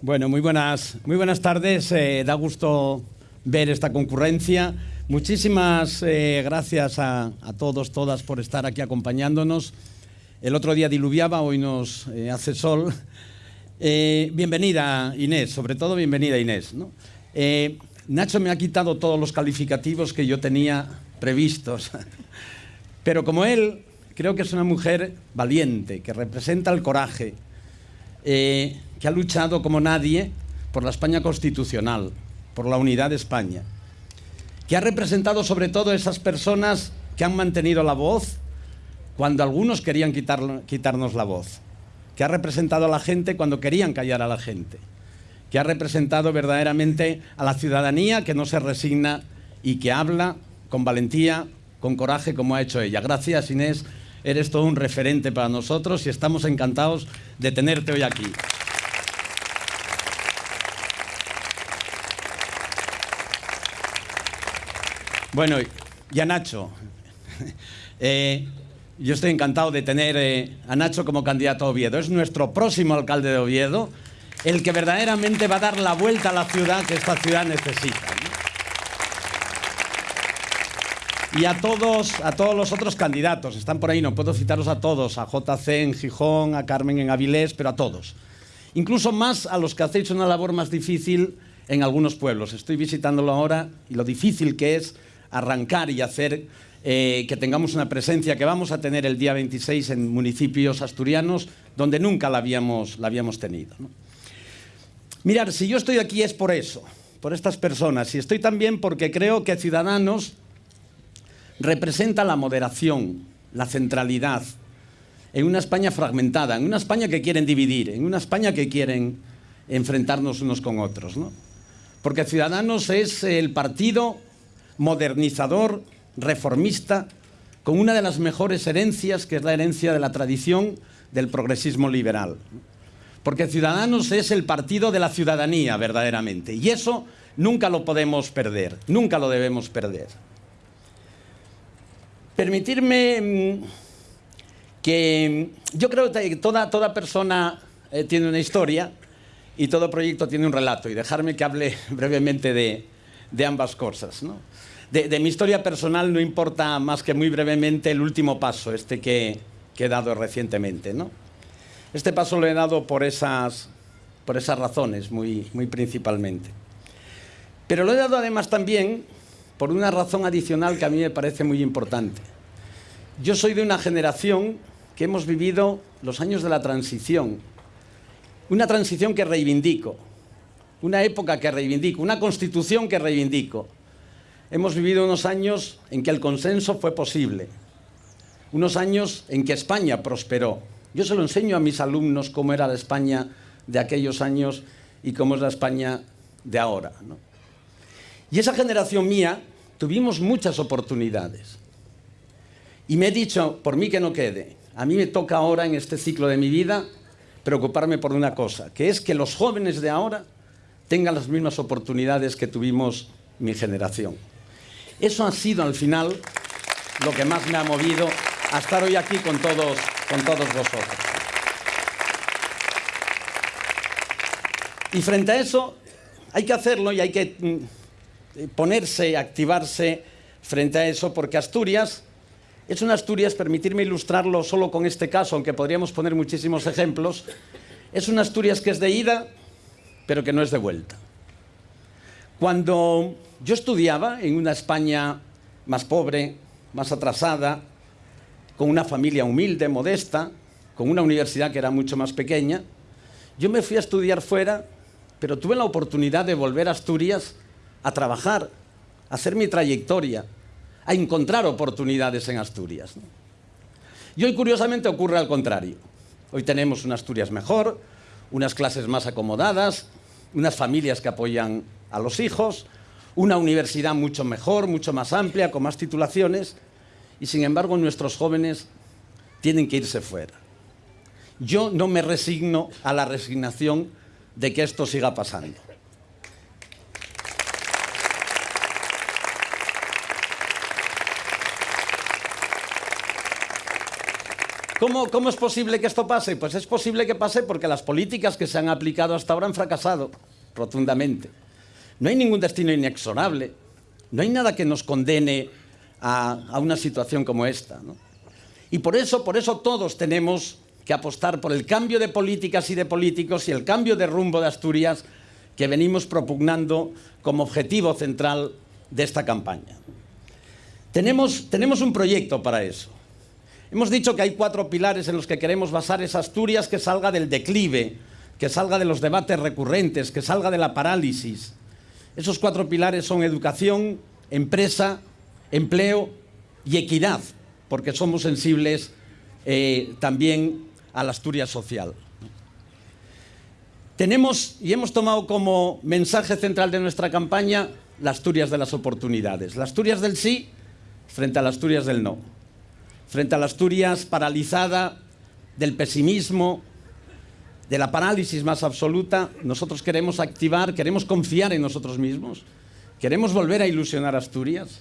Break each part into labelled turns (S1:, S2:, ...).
S1: Bueno, muy buenas, muy buenas tardes. Eh, da gusto ver esta concurrencia. Muchísimas eh, gracias a, a, todos, todas, por estar aquí acompañándonos. El otro día diluviaba, hoy nos eh, hace sol. Bienvenida Inés, sobre todo bienvenida Inés. Nacho me ha quitado todos los calificativos que yo tenía previstos, pero como él, creo que es una mujer valiente, que representa el coraje, que ha luchado como nadie por la España constitucional, por la unidad de España, que ha representado sobre todo esas personas que han mantenido la voz cuando algunos querían quitar, quitarnos la voz, que ha representado a la gente cuando querían callar a la gente, que ha representado verdaderamente a la ciudadanía que no se resigna y que habla con valentía, con coraje como ha hecho ella. Gracias Inés, eres todo un referente para nosotros y estamos encantados de tenerte hoy aquí. Bueno, y a Nacho. Eh, yo estoy encantado de tener eh, a Nacho como candidato a Oviedo. Es nuestro próximo alcalde de Oviedo, el que verdaderamente va a dar la vuelta a la ciudad que esta ciudad necesita. Y a todos, a todos los otros candidatos, están por ahí, no puedo citarlos a todos, a JC en Gijón, a Carmen en Avilés, pero a todos. Incluso más a los que hacéis una labor más difícil en algunos pueblos. Estoy visitándolo ahora y lo difícil que es arrancar y hacer eh, que tengamos una presencia que vamos a tener el día 26 en municipios asturianos donde nunca la habíamos, la habíamos tenido. ¿no? Mirar, si yo estoy aquí es por eso, por estas personas, y estoy también porque creo que Ciudadanos representa la moderación, la centralidad, en una España fragmentada, en una España que quieren dividir, en una España que quieren enfrentarnos unos con otros. ¿no? Porque Ciudadanos es el partido modernizador, reformista, con una de las mejores herencias, que es la herencia de la tradición del progresismo liberal. Porque Ciudadanos es el partido de la ciudadanía, verdaderamente. Y eso nunca lo podemos perder, nunca lo debemos perder. Permitirme que yo creo que toda, toda persona eh, tiene una historia y todo proyecto tiene un relato. Y dejarme que hable brevemente de, de ambas cosas. ¿no? De, mi historia personal no importa más que muy brevemente el último paso, este que, que he dado recientemente. ¿no? Este paso lo he dado por esas, por esas razones, muy, muy principalmente. Pero lo he dado además también por una razón adicional que a mí me parece muy importante. Yo soy de una generación que hemos vivido los años de la transición, una transición que reivindico, una época que reivindico, una constitución que reivindico. Hemos vivido unos años en que el consenso fue posible, unos años en que España prosperó. Yo se lo enseño a mis alumnos cómo era la España de aquellos años y cómo es la España de ahora. ¿no? Y esa generación mía tuvimos muchas oportunidades. Y me he dicho, por mí que no quede, a mí me toca ahora en este ciclo de mi vida preocuparme por una cosa, que es que los jóvenes de ahora tengan las mismas oportunidades que tuvimos mi generación. Eso ha sido al final lo que más me ha movido a estar hoy aquí con todos, con todos vosotros. Y frente a eso hay que hacerlo y hay que ponerse, activarse frente a eso, porque Asturias es una Asturias, permitirme ilustrarlo solo con este caso, aunque podríamos poner muchísimos ejemplos, es una Asturias que es de ida, pero que no es de vuelta. Cuando yo estudiaba en una España más pobre, más atrasada, con una familia humilde, modesta, con una universidad que era mucho más pequeña, yo me fui a estudiar fuera, pero tuve la oportunidad de volver a Asturias a trabajar, a hacer mi trayectoria, a encontrar oportunidades en Asturias. Y hoy, curiosamente, ocurre al contrario. Hoy tenemos una Asturias mejor, unas clases más acomodadas, unas familias que apoyan a los hijos, una universidad mucho mejor, mucho más amplia, con más titulaciones, y sin embargo nuestros jóvenes tienen que irse fuera. Yo no me resigno a la resignación de que esto siga pasando. ¿Cómo, ¿Cómo es posible que esto pase? Pues es posible que pase porque las políticas que se han aplicado hasta ahora han fracasado rotundamente. No hay ningún destino inexorable, no hay nada que nos condene a, una situación como esta. ¿no? Y por eso, por eso todos tenemos que apostar por el cambio de políticas y de políticos y el cambio de rumbo de Asturias que venimos propugnando como objetivo central de esta campaña. Tenemos, tenemos un proyecto para eso. Hemos dicho que hay cuatro pilares en los que queremos basar esa Asturias que salga del declive, que salga de los debates recurrentes, que salga de la parálisis. Esos cuatro pilares son educación, empresa, empleo y equidad, porque somos sensibles eh, también a la Asturias social. Tenemos y hemos tomado como mensaje central de nuestra campaña la Asturias de las oportunidades, la Asturias del sí frente a las Asturias del no, frente a la Asturias paralizada del pesimismo, de la parálisis más absoluta, nosotros queremos activar, queremos confiar en nosotros mismos, queremos volver a ilusionar Asturias,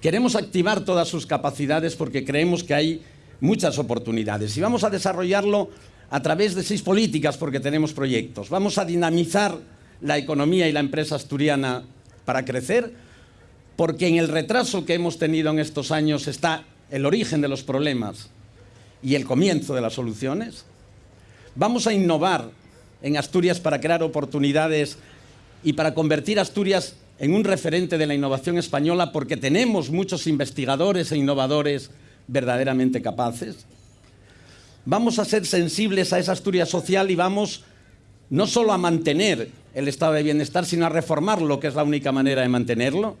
S1: queremos activar todas sus capacidades porque creemos que hay muchas oportunidades y vamos a desarrollarlo a través de seis políticas porque tenemos proyectos. Vamos a dinamizar la economía y la empresa asturiana para crecer, porque en el retraso que hemos tenido en estos años está el origen de los problemas y el comienzo de las soluciones. Vamos a innovar en Asturias para crear oportunidades y para convertir Asturias en un referente de la innovación española porque tenemos muchos investigadores e innovadores verdaderamente capaces. Vamos a ser sensibles a esa Asturias social y vamos no solo a mantener el estado de bienestar, sino a reformarlo, que es la única manera de mantenerlo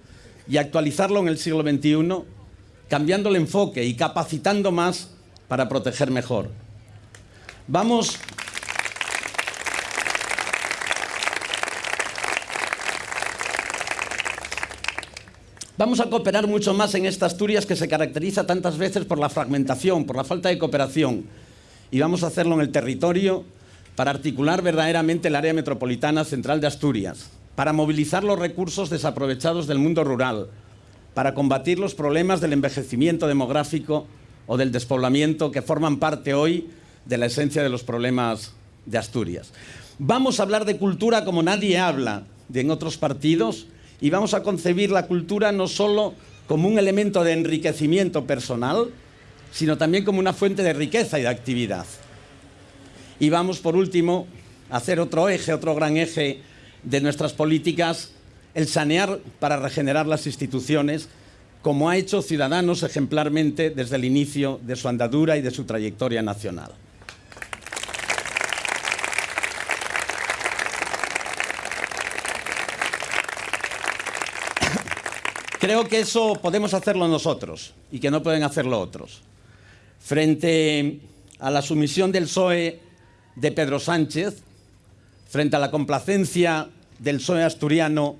S1: y actualizarlo en el siglo XXI, cambiando el enfoque y capacitando más para proteger mejor. Vamos... Vamos a cooperar mucho más en esta Asturias que se caracteriza tantas veces por la fragmentación, por la falta de cooperación. Y vamos a hacerlo en el territorio para articular verdaderamente el área metropolitana central de Asturias, para movilizar los recursos desaprovechados del mundo rural, para combatir los problemas del envejecimiento demográfico o del despoblamiento que forman parte hoy de la esencia de los problemas de Asturias. Vamos a hablar de cultura como nadie habla en otros partidos y vamos a concebir la cultura no solo como un elemento de enriquecimiento personal, sino también como una fuente de riqueza y de actividad. Y vamos, por último, a hacer otro eje, otro gran eje de nuestras políticas, el sanear para regenerar las instituciones, como ha hecho Ciudadanos ejemplarmente desde el inicio de su andadura y de su trayectoria nacional. Creo que eso podemos hacerlo nosotros y que no pueden hacerlo otros. Frente a la sumisión del PSOE de Pedro Sánchez, frente a la complacencia del PSOE asturiano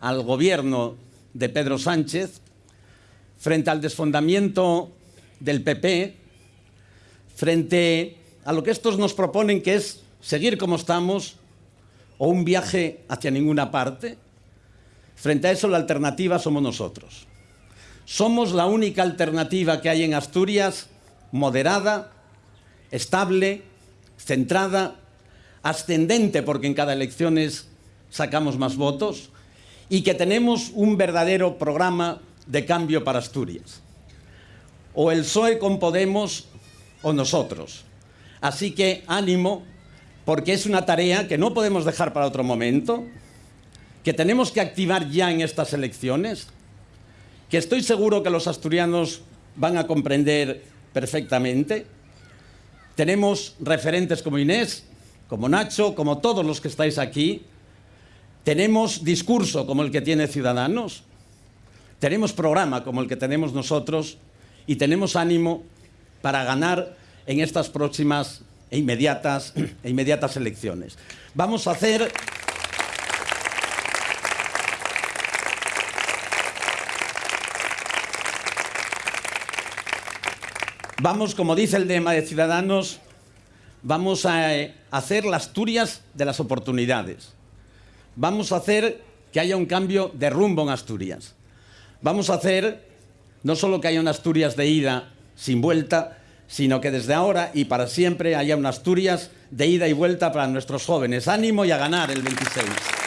S1: al gobierno de Pedro Sánchez, frente al desfondamiento del PP, frente a lo que estos nos proponen que es seguir como estamos o un viaje hacia ninguna parte, frente a eso la alternativa somos nosotros. Somos la única alternativa que hay en Asturias moderada, estable, centrada, ascendente porque en cada elección sacamos más votos y que tenemos un verdadero programa de cambio para Asturias. O el PSOE con Podemos o nosotros. Así que ánimo, porque es una tarea que no podemos dejar para otro momento, que tenemos que activar ya en estas elecciones, que estoy seguro que los asturianos van a comprender perfectamente. Tenemos referentes como Inés, como Nacho, como todos los que estáis aquí. Tenemos discurso como el que tiene Ciudadanos. Tenemos programa como el que tenemos nosotros. Y tenemos ánimo para ganar en estas próximas e inmediatas, e inmediatas elecciones. Vamos a hacer... Vamos, como dice el lema de Ciudadanos, vamos a eh, hacer las Asturias de las oportunidades. Vamos a hacer que haya un cambio de rumbo en Asturias. Vamos a hacer no solo que haya una Asturias de ida sin vuelta, sino que desde ahora y para siempre haya una Asturias de ida y vuelta para nuestros jóvenes. Ánimo y a ganar el 26.